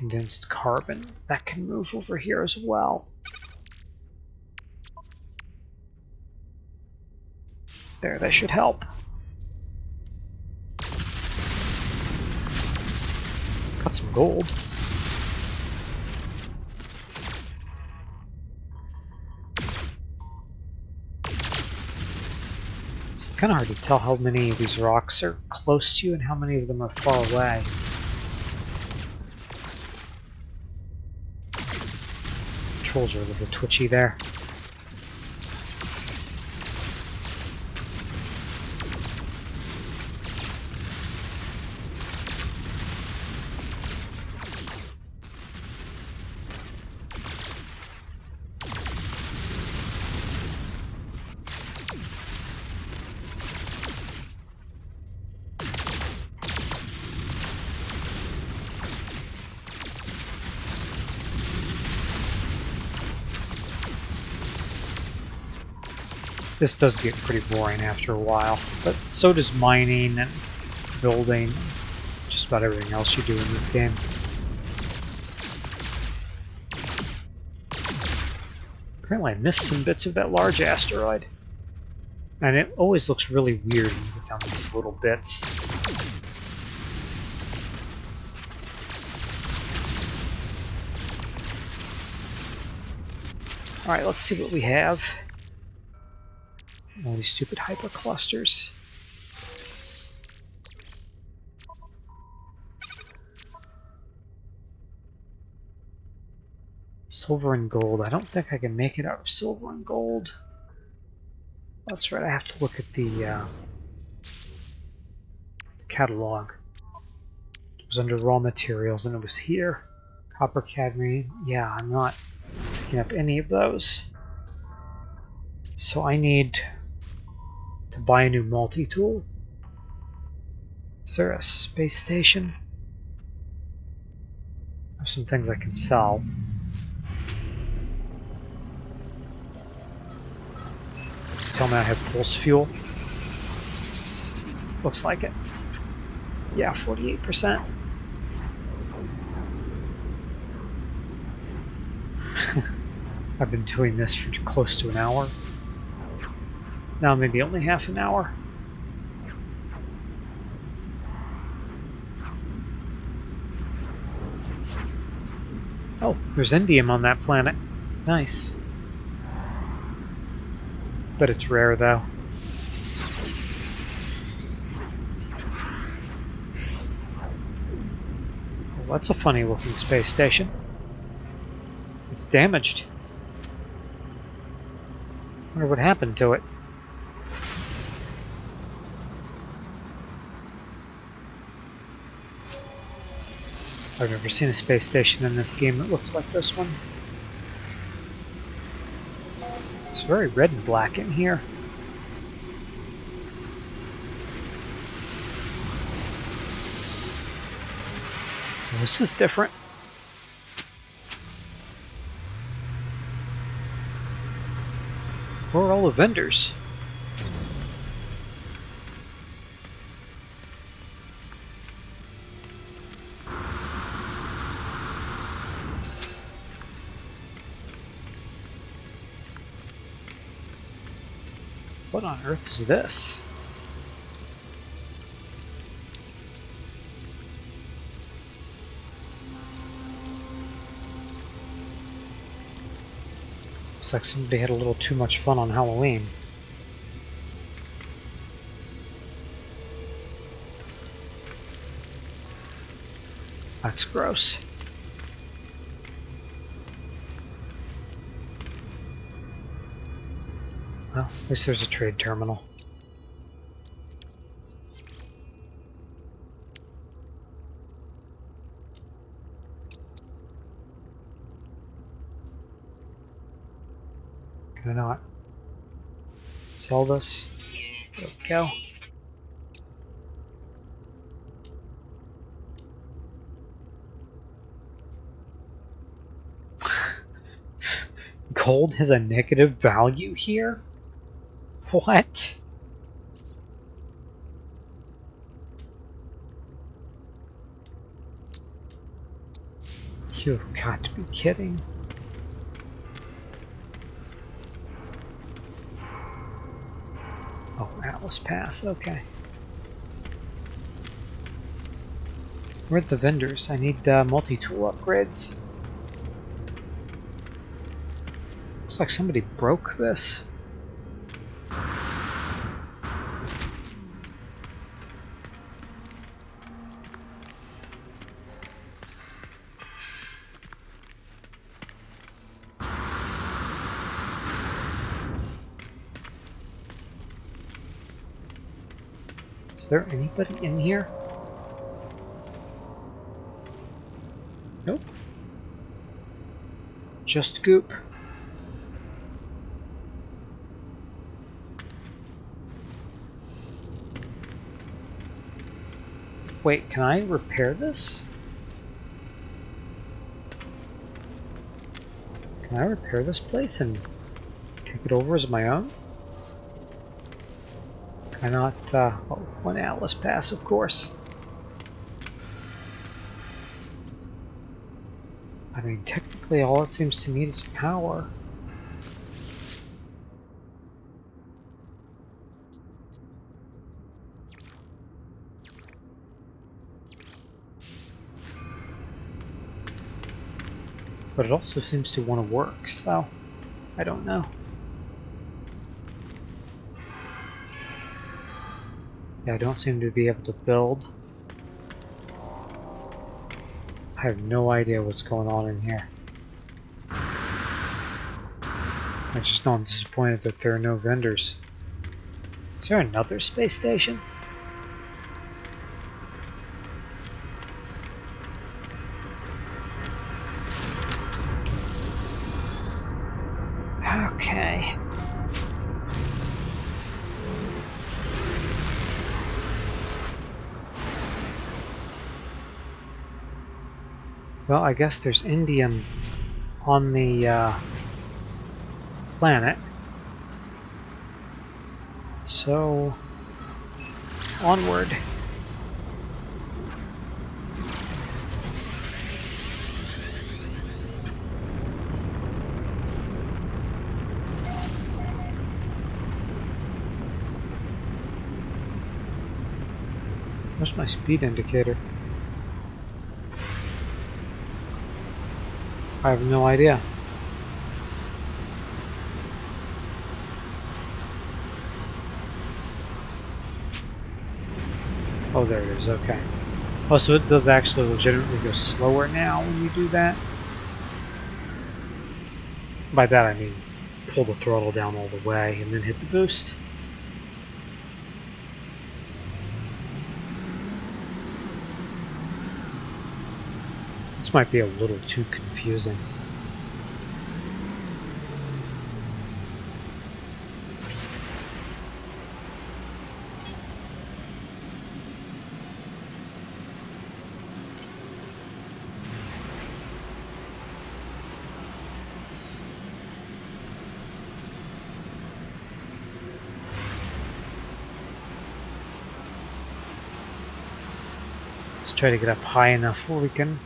condensed carbon. That can move over here as well. There, that should help. Got some gold. It's kind of hard to tell how many of these rocks are close to you and how many of them are far away. Controls are a little twitchy there. This does get pretty boring after a while, but so does mining and building, just about everything else you do in this game. Apparently I missed some bits of that large asteroid. And it always looks really weird when you get down to these little bits. Alright, let's see what we have. All these stupid hyperclusters. Silver and gold. I don't think I can make it out of silver and gold. That's right, I have to look at the, uh, the catalog. It was under raw materials and it was here. Copper cadmium. Yeah, I'm not picking up any of those. So I need to buy a new multi-tool? Is there a space station? There's some things I can sell. Just tell me I have pulse fuel. Looks like it. Yeah, 48%. I've been doing this for close to an hour. Now maybe only half an hour. Oh, there's indium on that planet. Nice. But it's rare, though. Well, that's a funny looking space station. It's damaged. wonder what happened to it. I've never seen a space station in this game that looked like this one. It's very red and black in here. This is different. Where are all the vendors? What on earth is this? Looks like somebody had a little too much fun on Halloween. That's gross. Well, at least there's a trade terminal. Can I not sell this? There we go. Gold has a negative value here? What? You've got to be kidding. Oh, Atlas Pass, okay. Where are the vendors? I need uh, multi-tool upgrades. Looks like somebody broke this. Is there anybody in here? Nope. Just goop. Wait, can I repair this? Can I repair this place and take it over as my own? Can I not, uh, oh, one Atlas pass, of course. I mean, technically all it seems to need is power. But it also seems to want to work, so I don't know. I don't seem to be able to build. I have no idea what's going on in here. I just know I'm disappointed that there are no vendors. Is there another space station? Well, I guess there's indium on the uh, planet. So, onward. Where's my speed indicator? I have no idea. Oh, there it is, okay. Oh, so it does actually legitimately go slower now when you do that? By that I mean pull the throttle down all the way and then hit the boost. This might be a little too confusing. Let's try to get up high enough where we can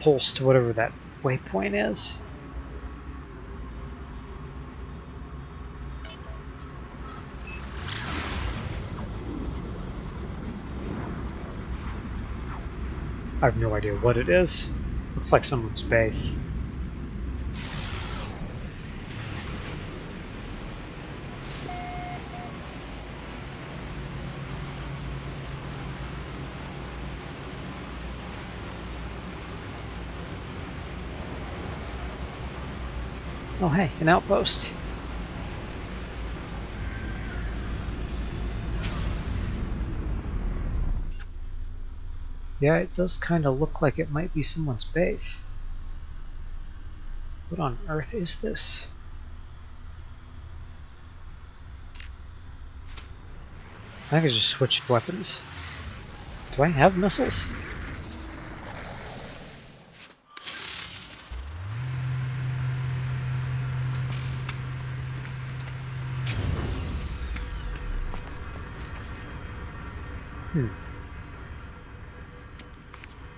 pulse to whatever that waypoint is. I have no idea what it is. Looks like someone's base. Oh hey, an outpost. Yeah, it does kind of look like it might be someone's base. What on earth is this? I think I just switched weapons. Do I have missiles? Hmm.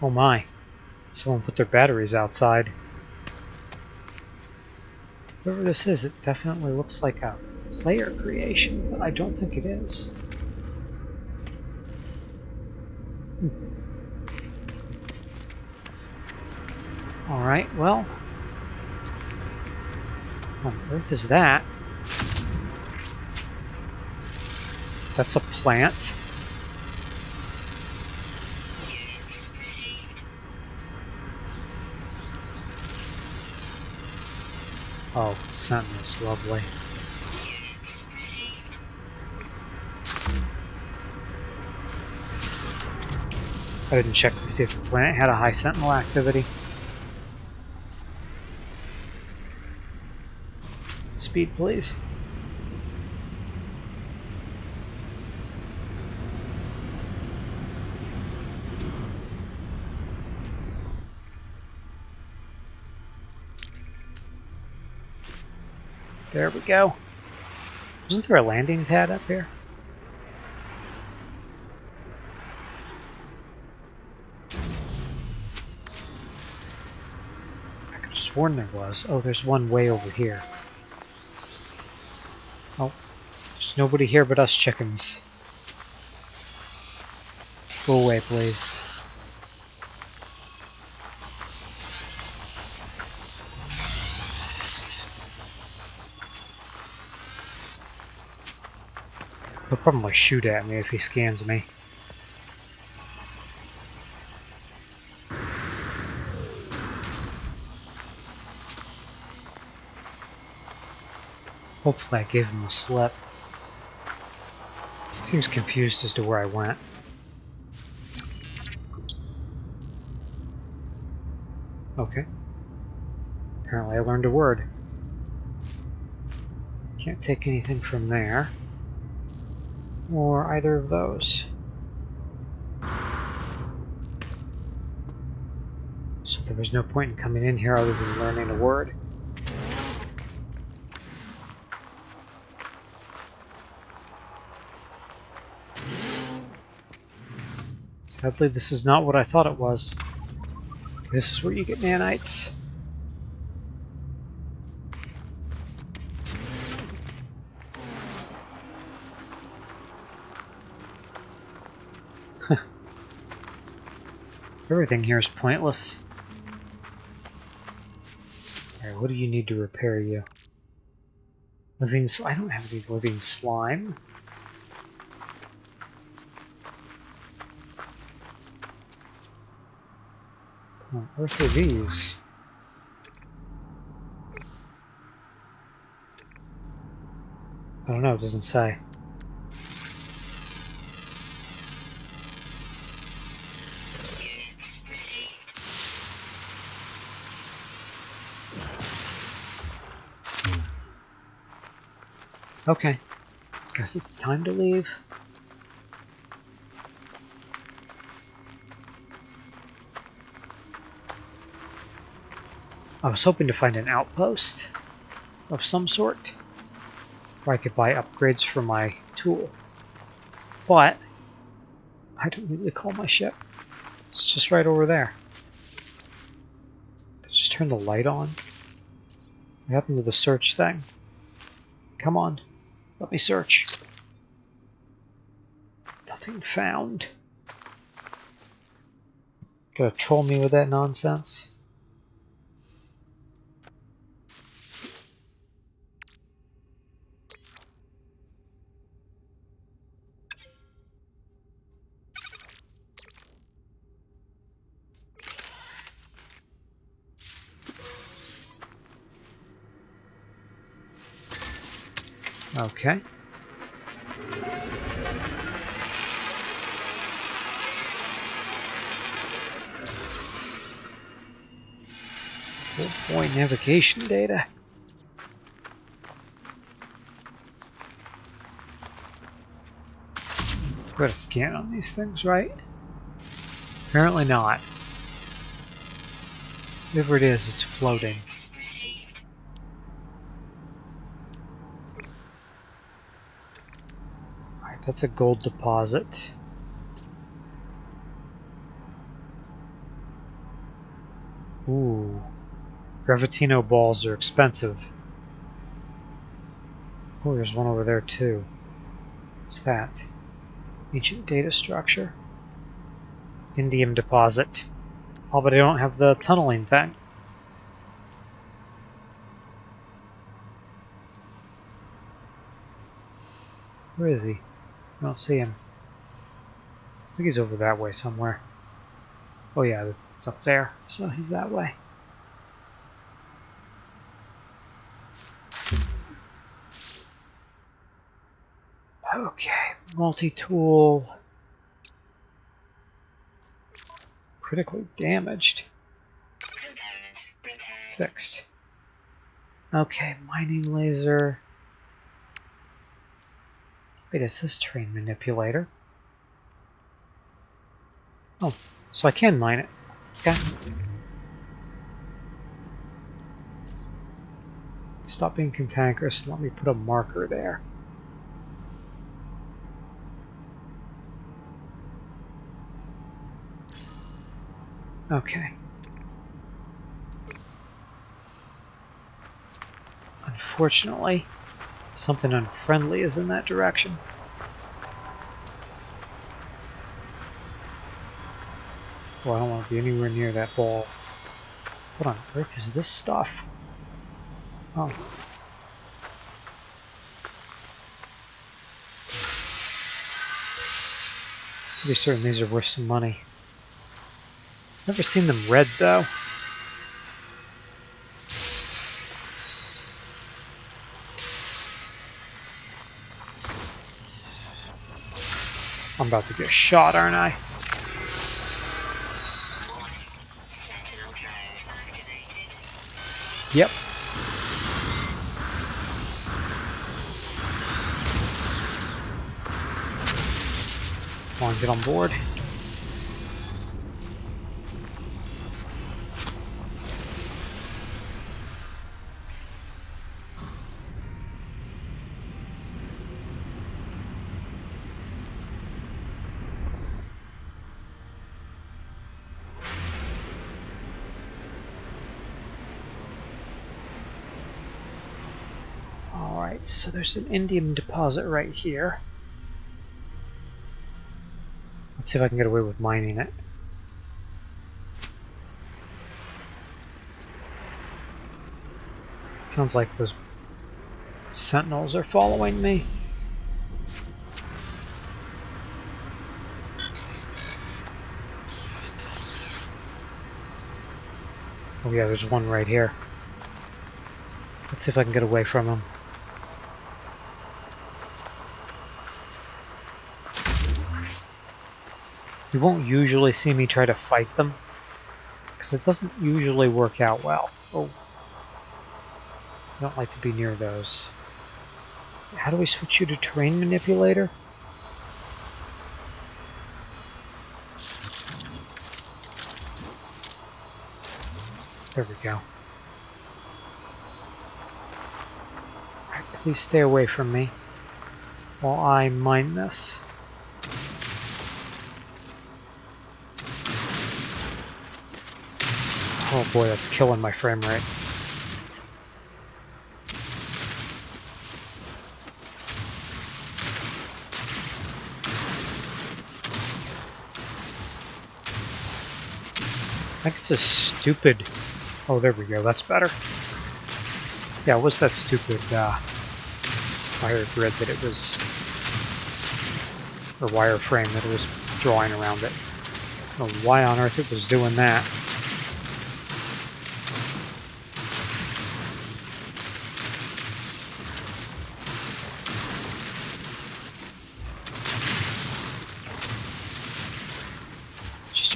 Oh my. Someone put their batteries outside. Whoever this is, it definitely looks like a player creation, but I don't think it is. Hmm. Alright, well. What on earth is that? That's a plant. Oh, Sentinel's lovely. I didn't check to see if the planet had a high Sentinel activity. Speed, please. There we go. Wasn't there a landing pad up here? I could have sworn there was. Oh, there's one way over here. Oh, there's nobody here but us chickens. Go away, please. Probably shoot at me if he scans me. Hopefully I gave him a slip. Seems confused as to where I went. Okay. Apparently I learned a word. Can't take anything from there or either of those. So there was no point in coming in here other than learning a word. Sadly, this is not what I thought it was. This is where you get nanites. Everything here is pointless. Alright, what do you need to repair you? Living I don't have any living slime. What earth are these? I don't know, it doesn't say. Okay. Guess it's time to leave. I was hoping to find an outpost of some sort where I could buy upgrades for my tool. But I don't to call my ship. It's just right over there. Just turn the light on. What happened to the search thing? Come on. Let me search. Nothing found. Gonna troll me with that nonsense? Okay. Boy, navigation data. Got a scan on these things, right? Apparently not. Whatever it is, it's floating. That's a gold deposit. Ooh. Gravitino balls are expensive. Oh, there's one over there too. What's that? Ancient data structure. Indium deposit. Oh, but I don't have the tunneling thing. Where is he? I don't see him. I think he's over that way somewhere. Oh yeah, it's up there, so he's that way. Okay, multi-tool. Critically damaged. Fixed. Okay, mining laser. Wait, is this terrain manipulator? Oh, so I can mine it. Okay. Stop being cantankerous and let me put a marker there. Okay. Unfortunately, something unfriendly is in that direction. Well, I don't want to be anywhere near that ball. What on earth is this stuff? Oh. Pretty certain these are worth some money. Never seen them red though. I'm about to get shot, aren't I? Yep. Come on, get on board. So there's an indium deposit right here. Let's see if I can get away with mining it. Sounds like those sentinels are following me. Oh yeah, there's one right here. Let's see if I can get away from him. You won't usually see me try to fight them, because it doesn't usually work out well. Oh. I don't like to be near those. How do we switch you to terrain manipulator? There we go. Please stay away from me while I mine this. Oh boy, that's killing my frame rate. I think it's a stupid... Oh, there we go. That's better. Yeah, was that stupid uh, wire grid that it was... Or wireframe that it was drawing around it. Know why on earth it was doing that.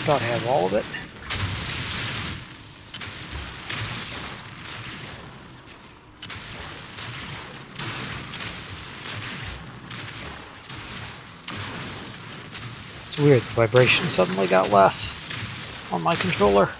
About have all of it. It's weird, the vibration suddenly got less on my controller.